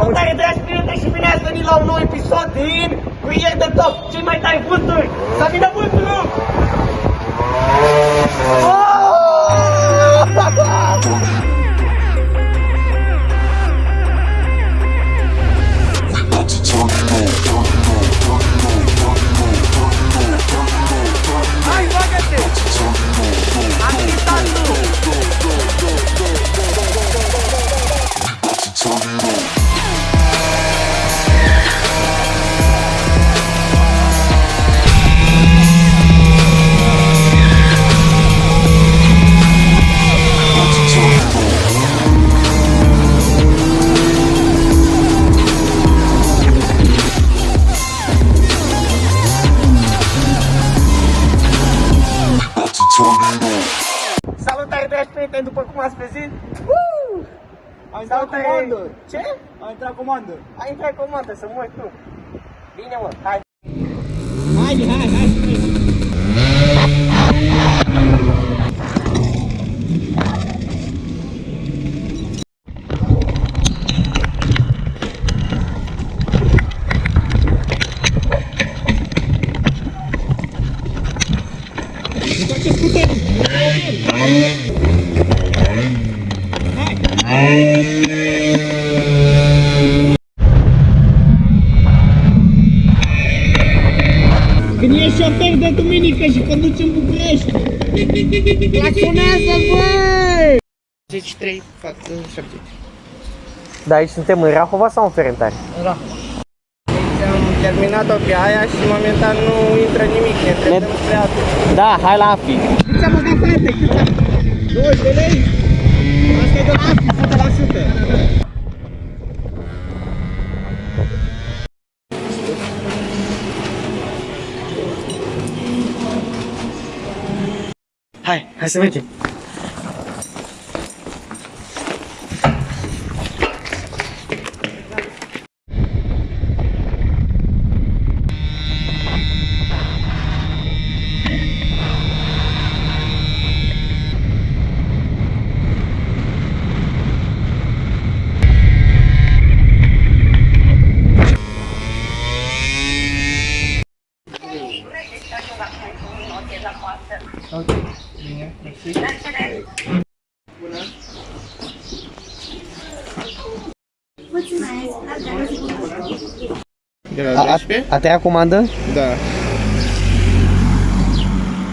Salutare dragi prieteni și bine ați venit la un nou episod din Curier de Top, cei mai tari vânturi! Să vină vântul! Hai, Salutare dragi prieteni, după cum ați văzut Woo! Am intrat Salutare! comandă. Ce? Am intrat comandă. Ai intrat comandă, să mori tu Bine mă, hai Haide, hai, hai. Când ești șofer de duminică și conduci în București. Claxonează, băi! 53 fac 70 Da, aici suntem în Rahova sau în Ferentari? Da. Deci am terminat-o pe aia și momentan nu intră nimic, ne trecem spre altul. Da, hai la AFI Cât am băgat, frate? Cât am? 20 de lei? Asta e de la AFI, 100%. 嗨，还是问题。Hai, hai să mergem De la A, a, a treia comandă? Da.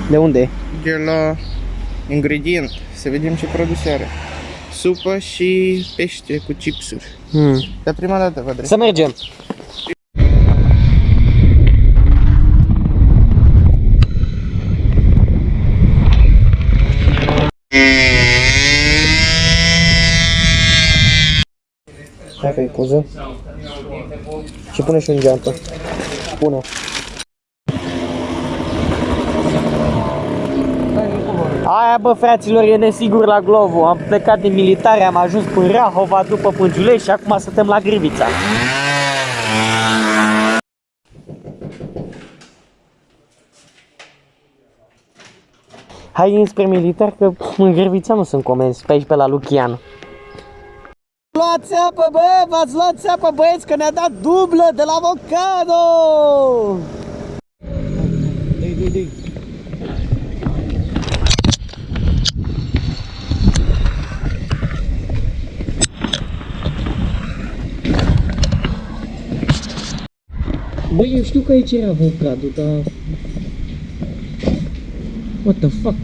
De unde? De la ingredient. Să vedem ce produse are. Supă și pește cu chipsuri. Hmm. Dar prima dată vă drept. Să mergem Hai că poză Și pune și un geantă. Pune Aia bă fraților e nesigur la Glovo Am plecat din militare, am ajuns până Rahova după Pângiulești și acum suntem la Grivița Hai înspre militar că în Grivița nu sunt comenzi, pe aici pe la Lucian Luați apă bă, v-ați luat apă băieți că ne-a dat dublă de la avocado Dei, dei, dei. Băi, eu știu că aici era avocado, dar... What the fuck?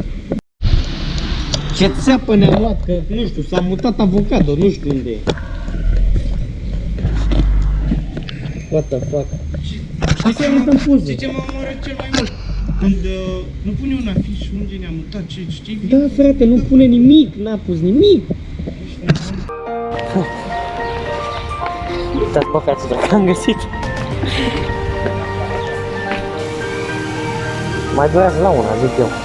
Ce țeapă ne-am luat, că nu știu, s-a mutat avocado, nu știu unde e. What the fuck? Hai să arătăm poze. Știi ce mă omoară cel mai mult? Când uh, nu pune un afiș unde ne-am mutat, ce știi? Da, frate, nu pune nimic, n-a pus nimic. Uitați, bă, fraților, am găsit. Mai durează la una, zic eu.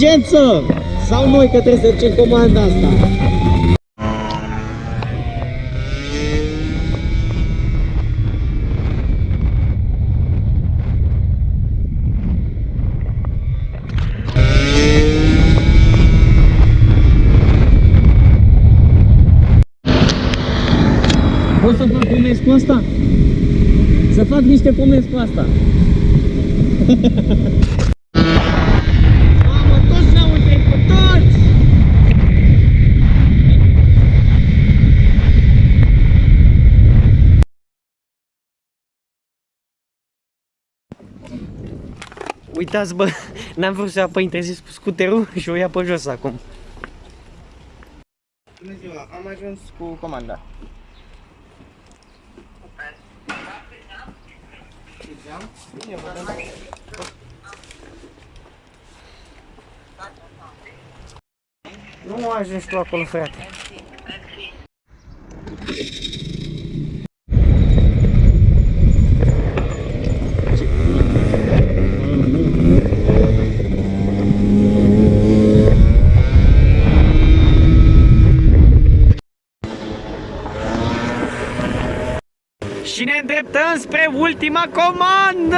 Urgență! Sau noi că trebuie să ducem comanda asta? Pot să fac comenzi cu asta? Să fac niște comenzi cu asta. Uitați bă, n-am vrut să ia pe interzis cu scuterul și o ia pe jos acum. Bună ziua, am ajuns cu comanda. Bine, vă. Nu ajungi tu acolo, frate. Și ne îndreptăm spre ultima comandă!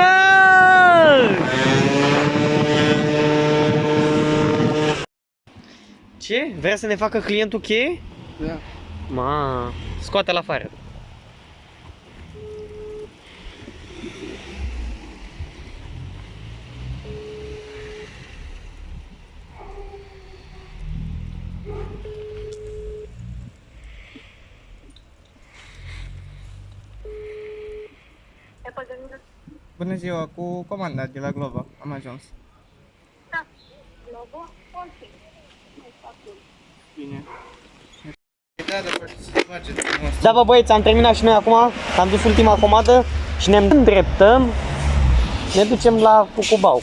Ce? Vrea să ne facă clientul cheie? Da. Ma, scoate-l afară. Bună ziua, cu comanda de la Glovo am ajuns. Da, logo, orice. Bine. Da, da, faceți să faceți frumos. Da, bă, băieți, am terminat și noi acum, am dus ultima comandă și ne îndreptăm, ne ducem la Cucubau.